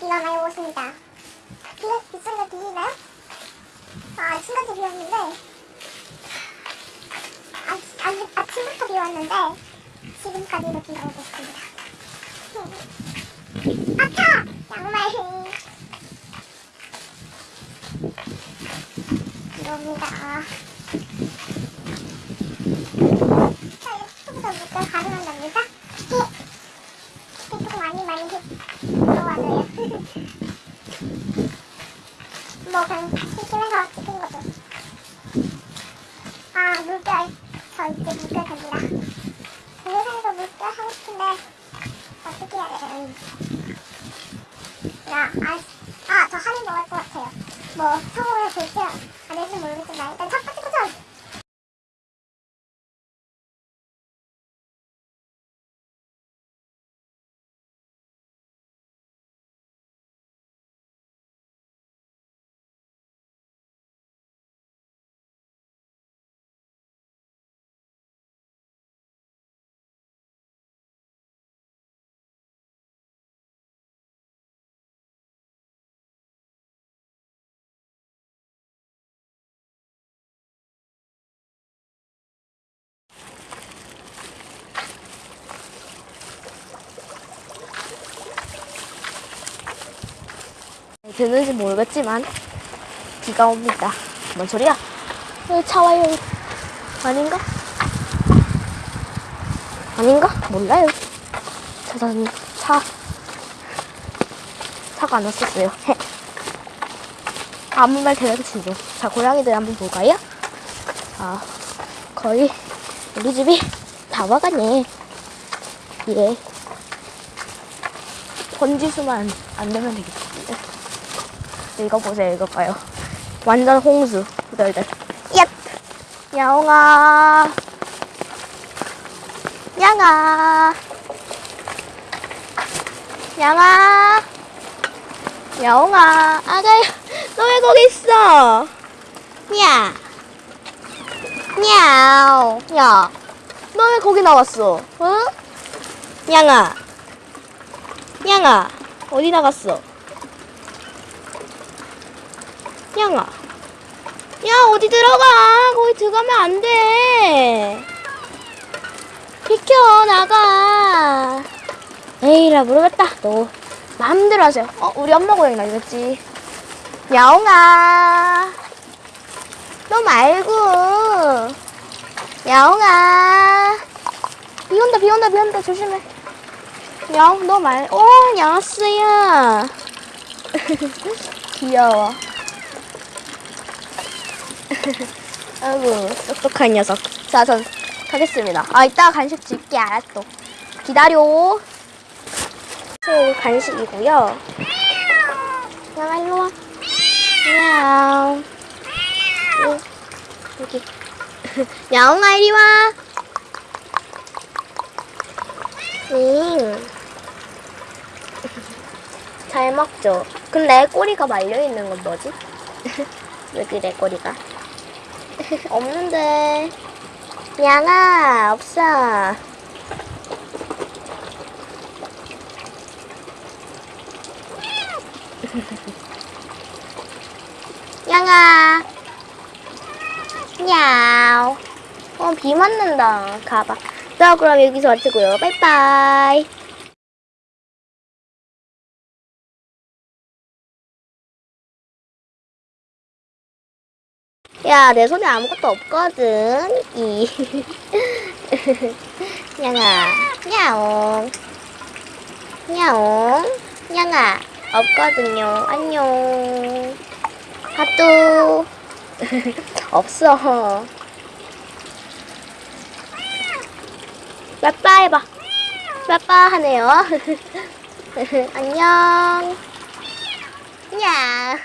비가 많이 오십니다. 비가 빗소리가 들리나요? 아, 지금까지 비 왔는데, 아, 아, 아침부터 비 왔는데, 지금까지도 비가 오고 있습니다. 아차! 양말. 이겁니다. 자, 이렇게부터 물결 가능한답니다. 조금 많이 많이 들어와줘요. 뭐 그냥 심심해서 찍은 거죠. 아 물결 저 이제 물결 됩니다. 동영상에서 물결 하고 싶은데 어떻게 해야 돼요? 야, 아, 아, 저 하는 거할것 같아요. 뭐 성공을 될지 안 될지 모르겠지만 일단 듣는지 모르겠지만 비가 옵니다. 뭔 소리야? 왜차 와요? 아닌가? 아닌가? 몰라요. 차선 차 차가 안 왔었어요. 헤. 아무 말 대답 치죠. 자 고양이들 한번 볼까요? 아 거의 우리 집이 다 와가네. 예. 번지수만 안 되면 되겠다. 읽어보세요, 읽어봐요. 완전 홍수, 후덜덜. 얏! 야옹아. 양아. 양아. 야옹아. 아가야, 너왜 거기 있어? 야. 야오. 야. 너 왜 거기 나왔어? 응? 양아. 양아. 어디 나갔어? 양아. 야, 어디 들어가? 거기 들어가면 안 돼. 비켜, 나가. 에이라, 모르겠다. 너 마음대로 하세요. 어, 우리 엄마 고양이 나겠지. 야옹아. 너 말고. 야옹아. 비 온다, 비 온다, 비 온다. 조심해. 야옹, 너 말, 어, 야스야. 귀여워. 아이고 똑똑한 녀석. 자 전 가겠습니다. 아 이따 간식 줄게. 알았어. 기다려. 새 간식이고요. 양아 일로와 야옹 요, 여기. 야옹아 이리와. 응. 잘 먹죠. 근데 꼬리가 말려있는 건 뭐지? 왜 그래 꼬리가 없는데. 양아 없어. 양아. 야오 어 비 맞는다. 가봐. 자 그럼 여기서 마치고요. 빠이빠이 야, 내 손에 아무것도 없거든. 이. 양아, 야옹. 야옹. 양아, 없거든요. 안녕. 하뚜. 없어. 빠빠 해봐. 빠빠 하네요. 안녕. 야.